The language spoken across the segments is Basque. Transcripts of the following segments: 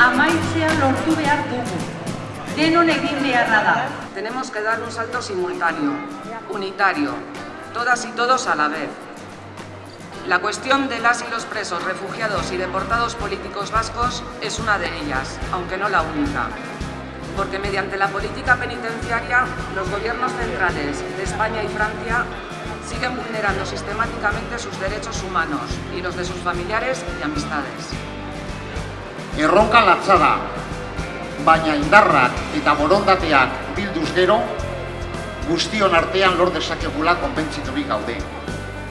injustizioa amaitzea lortu behar dugu. Denon egin beharra da. Tenemos que dar un salto simultáneo, unitario, todas y todos a la vez. La cuestión de las y los presos, refugiados y deportados políticos vascos es una de ellas, aunque no la única. Porque mediante la política penitenciaria, los gobiernos centrales de España y Francia siguen vulnerando sistemáticamente sus derechos humanos y los de sus familiares y amistades. Erronka latza da, baina indarrak eta borondateak bilduz gero, guztion artean lor dezakegula konbentziturik gaude.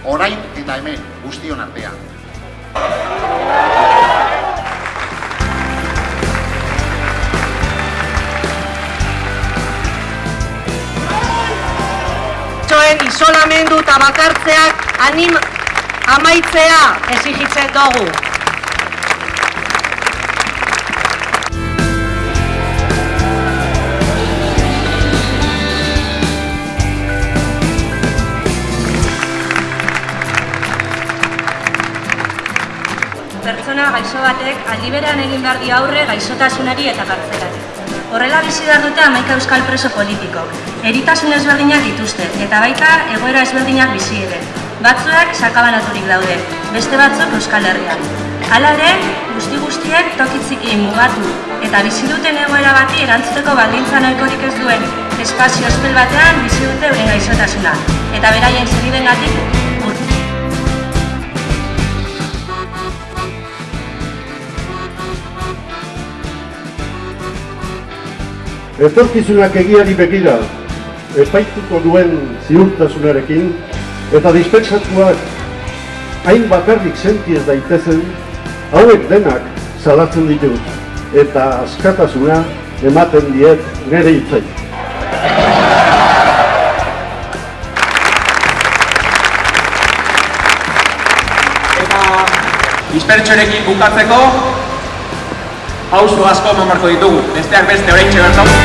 Orain eta hemen guztion artean. Txoen isolamendu eta bakartzeak anim amaitzea exigitzen dugu. Pertsona gaixo batek aldi berean egin behar di aurre gaixotasunari eta kartzelari. Horrela bizi behar dute amaika euskal preso politikok. Eritasun ezberdinak dituzte, eta baita egoera ezberdinak bizi ere. Batzuek sakabanaturik daude, beste batzuk euskal herrian. Hala ere, guzti guztiek tokitziki mugatu, eta bizi duten egoera bati erantzuteko baldintza nahikorik ez duen espazio ospel batean bizi dute euren gaixotasuna. Eta beraien zeniden Etorkizunak egiari begira, epaituko duen ziurtasunarekin, eta dispeksatuak hain bakarrik sentiez daitezen, hauek denak salatzen ditut, eta askatasuna ematen diet nire hitzai. Eta dispertsorekin bukatzeko, pauso asko eman barko ditugu. Besteak beste orain txebertau,